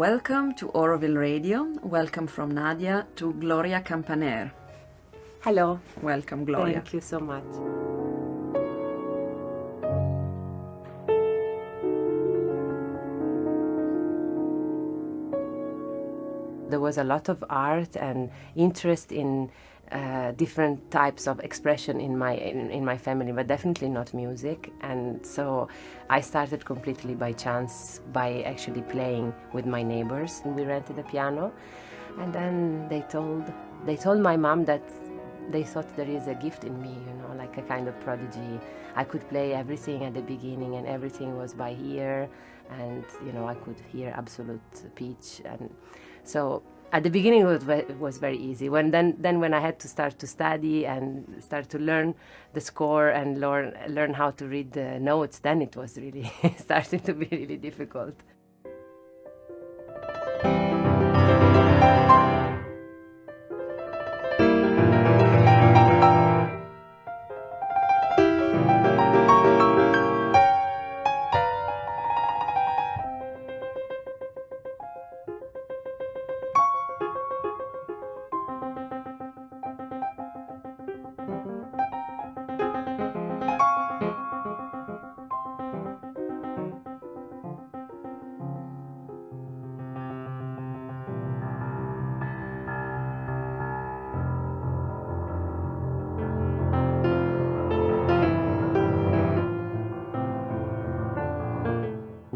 Welcome to Auroville Radio. Welcome from Nadia to Gloria Campaner. Hello. Welcome, Gloria. Thank you so much. There was a lot of art and interest in uh, different types of expression in my in, in, my family, but definitely not music. And so I started completely by chance by actually playing with my neighbors. And we rented a piano, and then they told they told my mom that they thought there is a gift in me, you know, like a kind of prodigy. I could play everything at the beginning, and everything was by ear, and you know I could hear absolute pitch, and so at the beginning it was, very easy. When then then when i had to start to study and start to learn the score and learn learn how to read the notes then it was really starting to be really difficult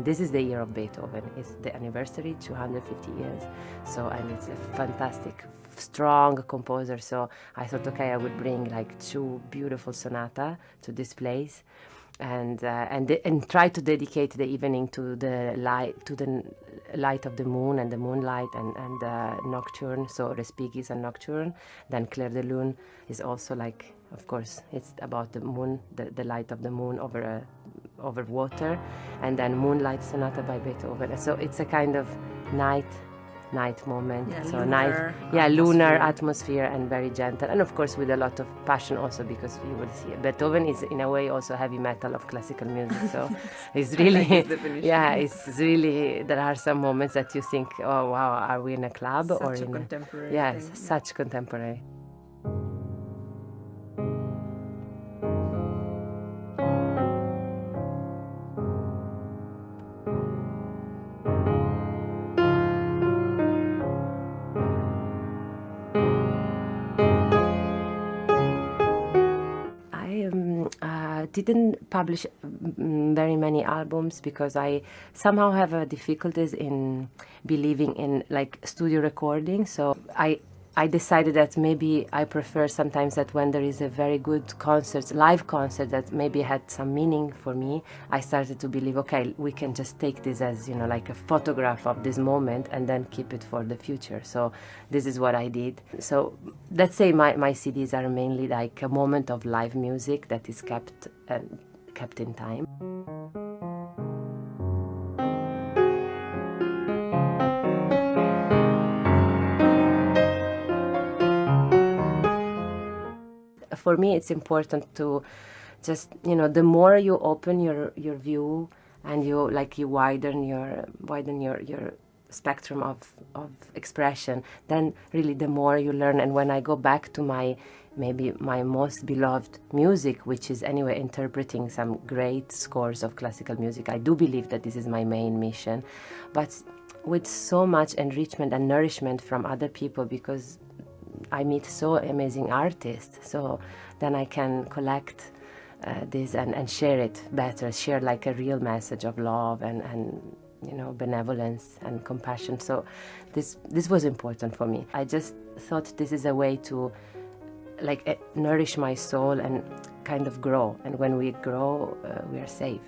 This is the year of Beethoven. It's the anniversary, 250 years. So, and it's a fantastic, strong composer. So I thought, okay, I would bring like two beautiful sonata to this place, and uh, and and try to dedicate the evening to the light to the light of the moon and the moonlight and and the nocturne. So Respighi is a nocturne. Then Clair de Lune is also like, of course, it's about the moon, the, the light of the moon over a over water, and then Moonlight Sonata by Beethoven. So it's a kind of night night moment. Yeah, so lunar night, yeah, lunar atmosphere. atmosphere and very gentle, and of course with a lot of passion also because you will see Beethoven is in a way also heavy metal of classical music. So it's really, yeah, it's really. There are some moments that you think, oh wow, are we in a club Such or a in contemporary yes, thing. such contemporary. Didn't publish mm, very many albums because I somehow have uh, difficulties in believing in like studio recording. So I I decided that maybe I prefer sometimes that when there is a very good concert, live concert that maybe had some meaning for me, I started to believe, okay, we can just take this as, you know, like a photograph of this moment and then keep it for the future. So this is what I did. So let's say my, my CDs are mainly like a moment of live music that is kept, uh, kept in time. For me it's important to just you know the more you open your your view and you like you widen your widen your your spectrum of of expression then really the more you learn. And when i go back to my maybe my most beloved music which is anyway interpreting some great scores of classical music i do believe that this is my main mission. But with so much enrichment and nourishment from other people because I meet so amazing artists. So then I can collect uh, this and, and share it better, share like a real message of love and, and you know benevolence and compassion. So this this was important for me. I just thought this is a way to like eh, nourish my soul and kind of grow. And when we grow, uh, we are safe.